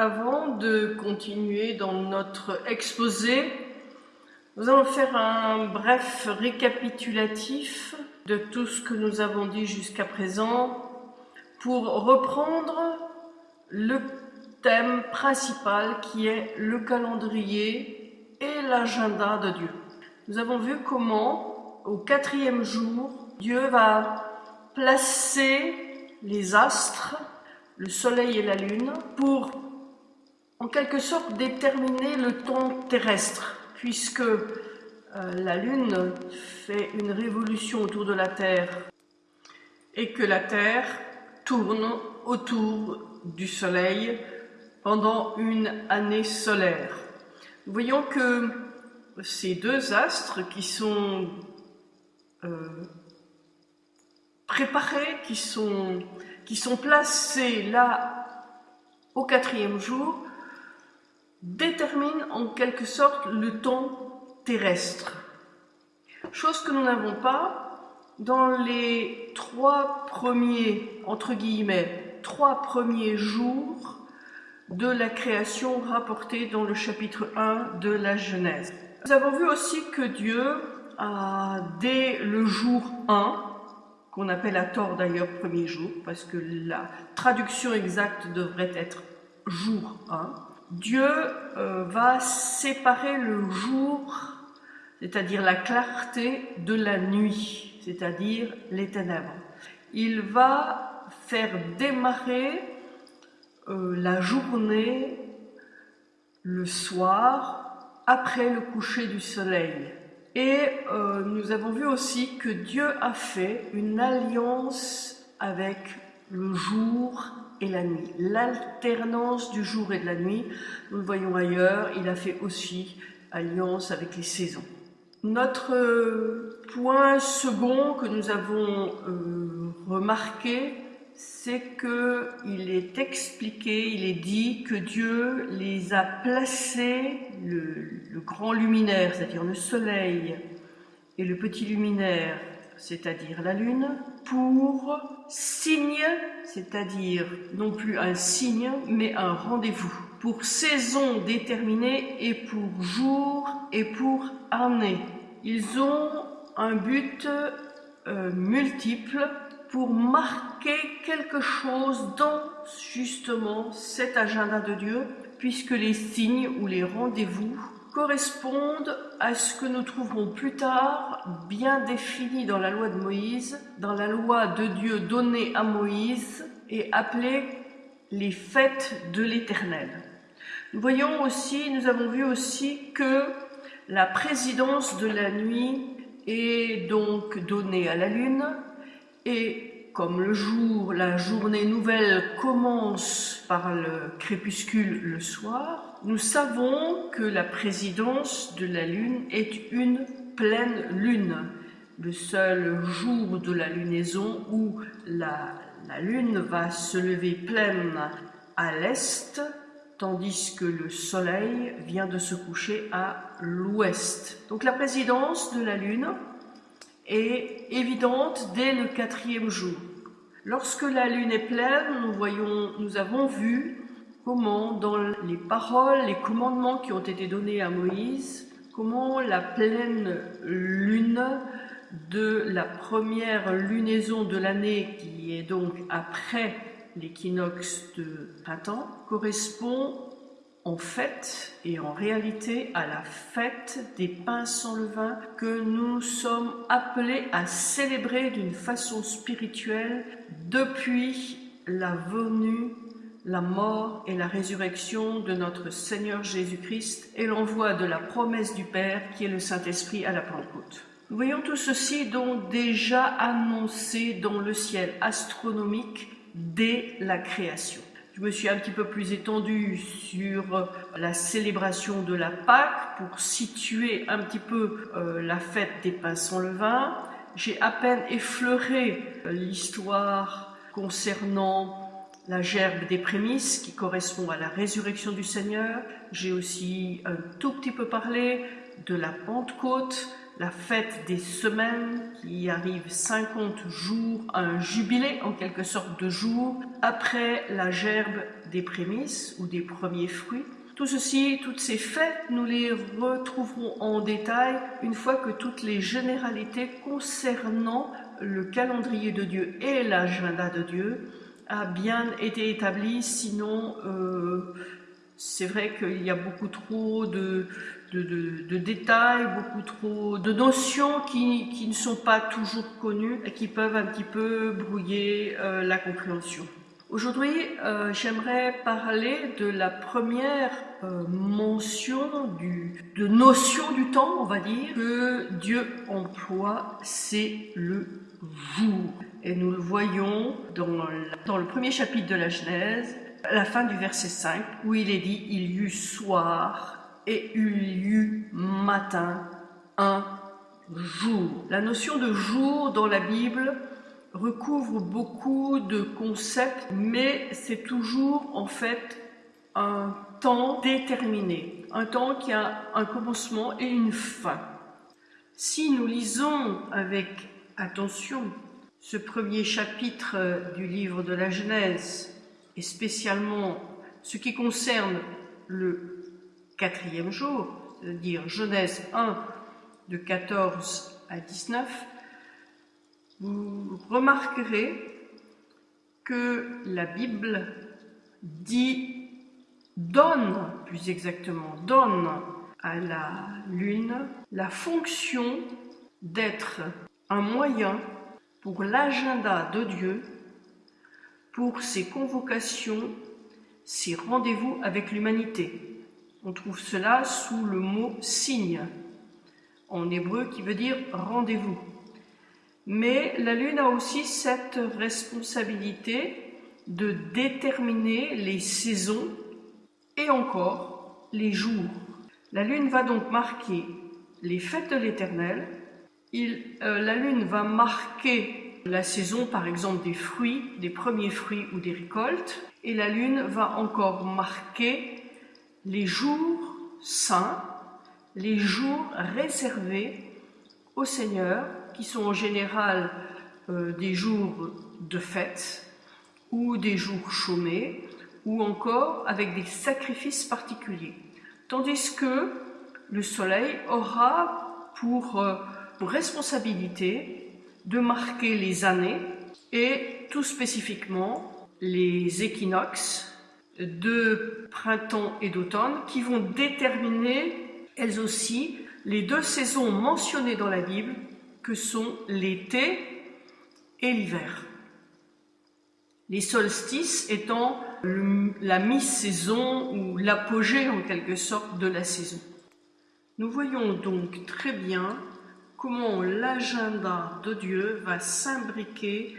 Avant de continuer dans notre exposé, nous allons faire un bref récapitulatif de tout ce que nous avons dit jusqu'à présent pour reprendre le thème principal qui est le calendrier et l'agenda de Dieu. Nous avons vu comment, au quatrième jour, Dieu va placer les astres, le soleil et la lune, pour en quelque sorte déterminer le temps terrestre, puisque euh, la lune fait une révolution autour de la Terre et que la Terre tourne autour du soleil pendant une année solaire. Nous voyons que ces deux astres qui sont euh, préparés, qui sont, qui sont placés là au quatrième jour, déterminent en quelque sorte le temps terrestre. Chose que nous n'avons pas dans les trois premiers, entre guillemets, trois premiers jours de la création rapportée dans le chapitre 1 de la Genèse. Nous avons vu aussi que Dieu a, dès le jour 1, qu'on appelle à tort d'ailleurs premier jour, parce que la traduction exacte devrait être jour 1, Dieu euh, va séparer le jour, c'est-à-dire la clarté, de la nuit, c'est-à-dire les ténèbres. Il va faire démarrer euh, la journée, le soir, après le coucher du soleil. Et euh, nous avons vu aussi que Dieu a fait une alliance avec le jour et la nuit. L'alternance du jour et de la nuit, nous le voyons ailleurs, il a fait aussi alliance avec les saisons. Notre euh, point second que nous avons remarqué, c'est qu'il est expliqué, il est dit que Dieu les a placés, le, grand luminaire, c'est-à-dire le soleil, et le petit luminaire, c'est-à-dire la lune, pour signe, c'est-à-dire non plus un signe, mais un rendez-vous, pour saison déterminée et pour jour et pour année. Ils ont un but euh, multiple pour marquer quelque chose dans justement cet agenda de Dieu, puisque les signes ou les rendez-vous correspondent à ce que nous trouverons plus tard bien défini dans la loi de Moïse, dans la loi de Dieu donnée à Moïse et appelée les fêtes de l'Éternel. Nous voyons aussi, nous avons vu aussi que la présidence de la nuit est donc donnée à la lune, et comme le jour, la journée nouvelle commence par le crépuscule le soir, nous savons que la présidence de la Lune est une pleine lune, le seul jour de la lunaison où la, la Lune va se lever pleine à l'est, tandis que le Soleil vient de se coucher à l'ouest. Donc la présidence de la Lune est évidente dès le quatrième jour. Lorsque la lune est pleine, nous, voyons, nous avons vu comment dans les paroles, les commandements qui ont été donnés à Moïse, comment la pleine lune de la première lunaison de l'année, qui est donc après l'équinoxe de printemps, correspond en fait et en réalité à la fête des pains sans levain que nous sommes appelés à célébrer d'une façon spirituelle depuis la venue, la mort et la résurrection de notre Seigneur Jésus-Christ et l'envoi de la promesse du Père qui est le Saint-Esprit à la Pentecôte. Nous voyons tout ceci donc déjà annoncé dans le ciel astronomique dès la création. Je me suis un petit peu plus étendue sur la célébration de la Pâque pour situer un petit peu euh, la fête des pains sans levain. J'ai à peine effleuré euh, l'histoire concernant la gerbe des prémices qui correspond à la résurrection du Seigneur. J'ai aussi un tout petit peu parlé de la Pentecôte, la fête des semaines qui arrive 50 jours, un jubilé en quelque sorte de jours après la gerbe des prémices ou des premiers fruits. Tout ceci, toutes ces fêtes, nous les retrouverons en détail une fois que toutes les généralités concernant le calendrier de Dieu et l'agenda de Dieu a bien été établies. Sinon, euh, c'est vrai qu'il y a beaucoup trop de, de, détails, beaucoup trop de notions qui, ne sont pas toujours connues et qui peuvent un petit peu brouiller euh, la compréhension. Aujourd'hui, euh, j'aimerais parler de la première euh, mention du, de notion du temps, on va dire, que Dieu emploie, c'est le jour. Et nous le voyons dans, dans le premier chapitre de la Genèse, la fin du verset 5, où il est dit, il y eut soir et il y eut matin un jour. La notion de jour dans la Bible recouvre beaucoup de concepts, mais c'est toujours en fait un temps déterminé, un temps qui a un commencement et une fin. Si nous lisons avec attention ce premier chapitre du livre de la Genèse, et spécialement ce qui concerne le quatrième jour, c'est-à-dire Genèse 1 de 14 à 19, vous remarquerez que la Bible dit, donne, plus exactement, donne à la lune la fonction d'être un moyen pour l'agenda de Dieu, pour ses convocations, ses rendez-vous avec l'humanité. On trouve cela sous le mot signe, en hébreu qui veut dire rendez-vous. Mais la Lune a aussi cette responsabilité de déterminer les saisons et encore les jours. La Lune va donc marquer les fêtes de l'Éternel. Euh, la Lune va marquer la saison, par exemple, des fruits, des premiers fruits ou des récoltes. Et la Lune va encore marquer les jours saints, les jours réservés au Seigneur, qui sont en général euh, des jours de fête ou des jours chômés, ou encore avec des sacrifices particuliers. Tandis que le soleil aura pour, euh, pour responsabilité de marquer les années et tout spécifiquement les équinoxes de printemps et d'automne qui vont déterminer, elles aussi, les deux saisons mentionnées dans la Bible que sont l'été et l'hiver. Les solstices étant la mi-saison ou l'apogée en quelque sorte de la saison. Nous voyons donc très bien comment l'agenda de Dieu va s'imbriquer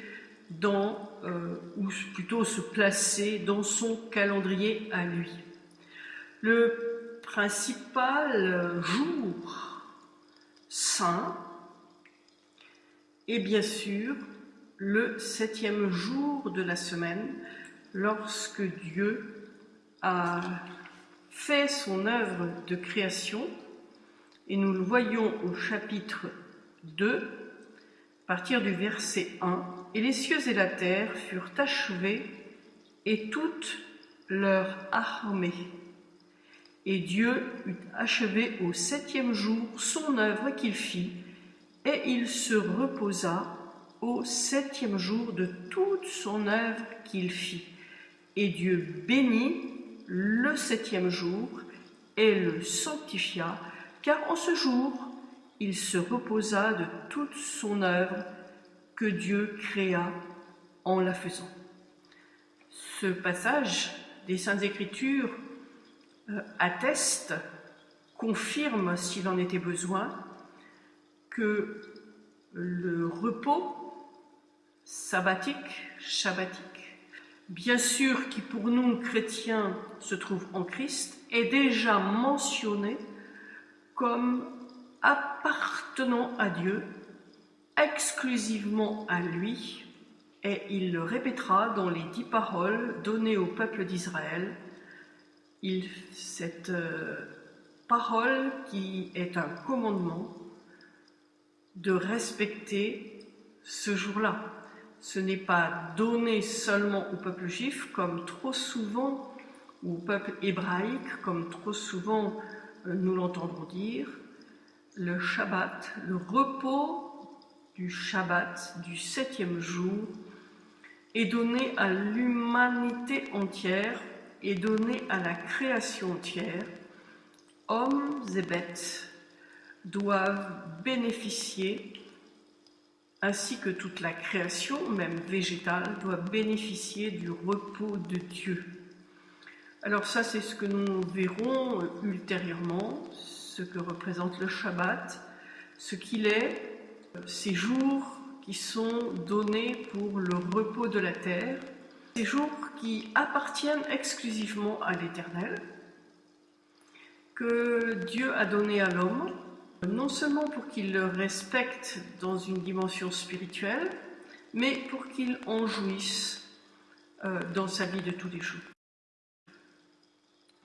dans, euh, ou plutôt se placer dans son calendrier à lui. Le principal jour saint est bien sûr le septième jour de la semaine, lorsque Dieu a fait son œuvre de création, et nous le voyons au chapitre 2, à partir du verset 1, Et les cieux et la terre furent achevés, et toute leur armée. Et Dieu eut achevé au septième jour son œuvre qu'il fit, et il se reposa au septième jour de toute son œuvre qu'il fit. Et Dieu bénit le septième jour et le sanctifia, car en ce jour il se reposa de toute son œuvre que Dieu créa en la faisant. Ce passage des Saintes Écritures euh, atteste, confirme s'il en était besoin, que le repos sabbatique, shabbatique, bien sûr qui pour nous chrétiens se trouve en Christ, est déjà mentionné comme appartenant à Dieu, exclusivement à lui, et il le répétera dans les dix paroles données au peuple d'Israël. Cette euh, parole qui est un commandement de respecter ce jour-là. Ce n'est pas donné seulement au peuple juif, comme trop souvent, ou au peuple hébraïque, comme trop souvent nous l'entendons dire. Le Shabbat, le repos du Shabbat, du septième jour, est donné à l'humanité entière, est donné à la création entière. Hommes et bêtes doivent bénéficier, ainsi que toute la création, même végétale, doit bénéficier du repos de Dieu. Alors ça, c'est ce que nous verrons ultérieurement, ce que représente le Shabbat, ce qu'il est, ces jours qui sont donnés pour le repos de la terre, ces jours qui appartiennent exclusivement à l'Éternel, que Dieu a donné à l'homme, non seulement pour qu'il le respecte dans une dimension spirituelle, mais pour qu'il en jouisse euh, dans sa vie de tous les jours.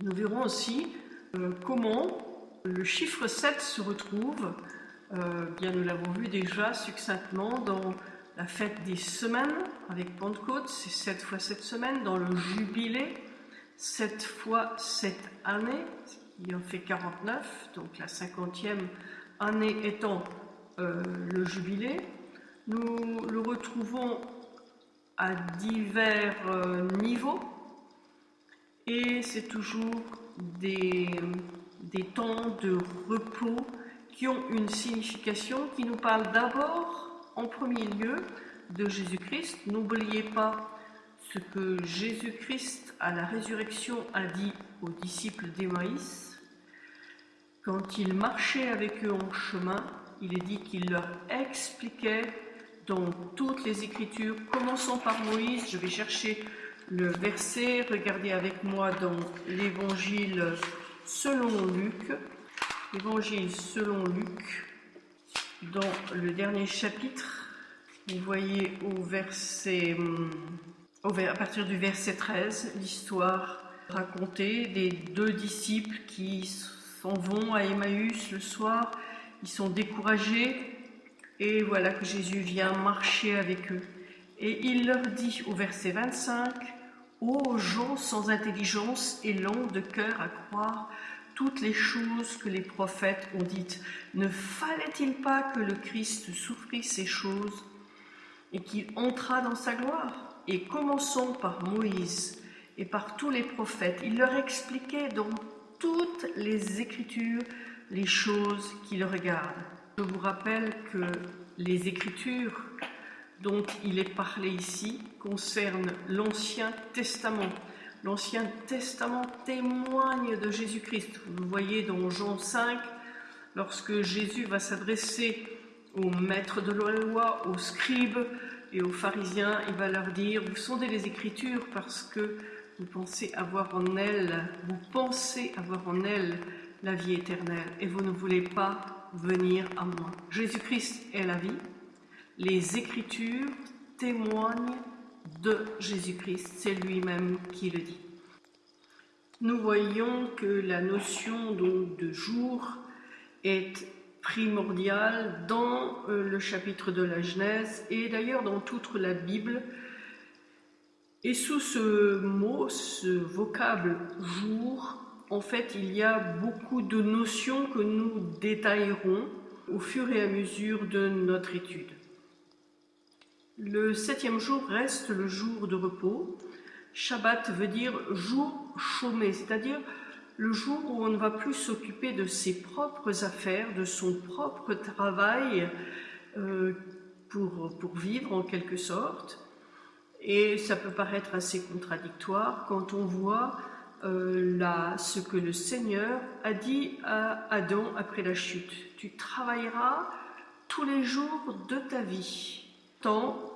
Nous verrons aussi euh, comment le chiffre 7 se retrouve. Euh, nous l'avons vu déjà succinctement dans la fête des semaines avec Pentecôte, c'est 7 fois 7 semaines, dans le jubilé, 7 fois 7 années, qui en fait 49, donc la cinquantième année étant euh, le jubilé. Nous le retrouvons à divers niveaux et c'est toujours des, des temps de repos qui ont une signification qui nous parle d'abord, en premier lieu, de Jésus-Christ. N'oubliez pas ce que Jésus-Christ à la résurrection a dit aux disciples d'Emmaïs. Quand il marchait avec eux en chemin, il est dit qu'il leur expliquait dans toutes les Écritures, commençons par Moïse, je vais chercher le verset, regardez avec moi dans l'Évangile selon Luc, Évangile selon Luc, dans le dernier chapitre, vous voyez au verset, à partir du verset 13, l'histoire racontée des deux disciples qui s'en vont à Emmaüs le soir, ils sont découragés et voilà que Jésus vient marcher avec eux. Et il leur dit au verset 25, Ô gens sans intelligence et longs de cœur à croire toutes les choses que les prophètes ont dites. Ne fallait-il pas que le Christ souffrit ces choses et qu'il entrât dans sa gloire? Et commençons par Moïse et par tous les prophètes. Il leur expliquait dans toutes les Écritures les choses qui le regardent. Je vous rappelle que les Écritures dont il est parlé ici concernent l'Ancien Testament. L'Ancien Testament témoigne de Jésus-Christ. Vous le voyez dans Jean 5, lorsque Jésus va s'adresser aux maîtres de la loi, aux scribes et aux pharisiens, il va leur dire, vous sondez les Écritures parce que vous pensez avoir en elles, vous pensez avoir en elles la vie éternelle et vous ne voulez pas venir à moi. Jésus-Christ est la vie. Les Écritures témoignent de Jésus-Christ, c'est lui-même qui le dit. Nous voyons que la notion de jour est primordiale dans euh, le chapitre de la Genèse et d'ailleurs dans toute la Bible. Et sous ce mot, ce vocable jour, en fait, il y a beaucoup de notions que nous détaillerons au fur et à mesure de notre étude. Le septième jour reste le jour de repos. Shabbat veut dire jour chômé, c'est-à-dire le jour où on ne va plus s'occuper de ses propres affaires, de son propre travail euh, pour, vivre en quelque sorte. Et ça peut paraître assez contradictoire quand on voit euh, là, ce que le Seigneur a dit à Adam après la chute. Tu travailleras tous les jours de ta vie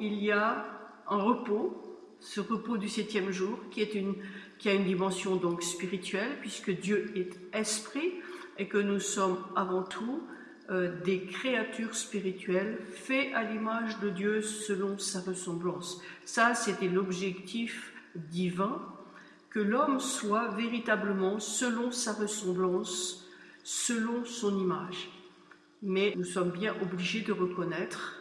il y a un repos, ce repos du septième jour, qui, est une, qui a une dimension donc spirituelle, puisque Dieu est esprit et que nous sommes avant tout euh, des créatures spirituelles faites à l'image de Dieu selon sa ressemblance. Ça, c'était l'objectif divin, que l'homme soit véritablement selon sa ressemblance, selon son image. Mais nous sommes bien obligés de reconnaître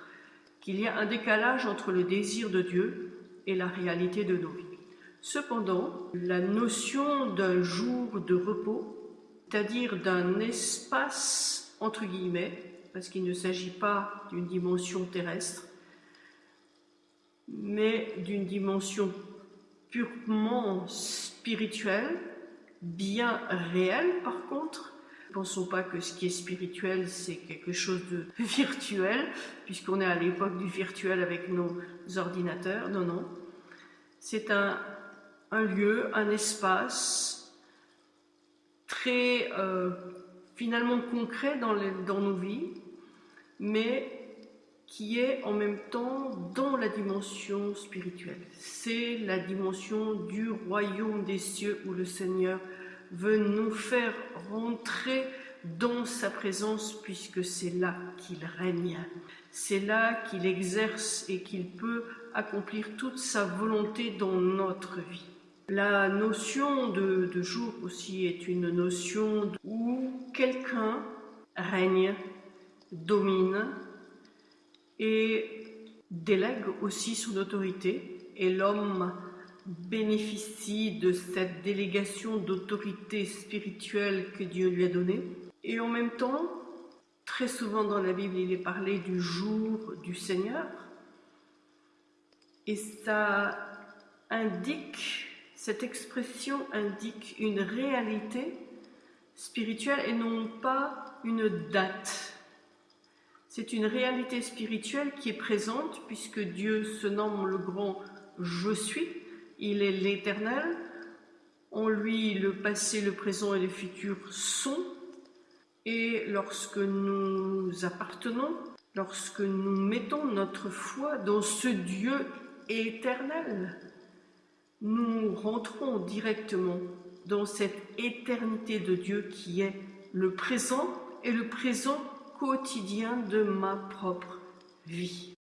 qu'il y a un décalage entre le désir de Dieu et la réalité de nos vies. Cependant, la notion d'un jour de repos, c'est-à-dire d'un espace entre guillemets, parce qu'il ne s'agit pas d'une dimension terrestre, mais d'une dimension purement spirituelle, bien réelle par contre. Pensons pas que ce qui est spirituel, c'est quelque chose de virtuel, puisqu'on est à l'époque du virtuel avec nos ordinateurs. Non, non. C'est un, lieu, un espace très euh, finalement concret dans, dans nos vies, mais qui est en même temps dans la dimension spirituelle. C'est la dimension du royaume des cieux où le Seigneur veut nous faire rentrer dans sa présence puisque c'est là qu'il règne. C'est là qu'il exerce et qu'il peut accomplir toute sa volonté dans notre vie. La notion de, de jour aussi est une notion où quelqu'un règne, domine et délègue aussi son autorité et l'homme bénéficie de cette délégation d'autorité spirituelle que Dieu lui a donnée. Et en même temps, très souvent dans la Bible, il est parlé du jour du Seigneur. Et ça indique cette expression indique une réalité spirituelle et non pas une date. C'est une réalité spirituelle qui est présente puisque Dieu se nomme le grand Je suis, il est l'éternel, en lui le passé, le présent et le futur sont, et lorsque nous appartenons, lorsque nous mettons notre foi dans ce Dieu éternel, nous rentrons directement dans cette éternité de Dieu qui est le présent et le présent quotidien de ma propre vie.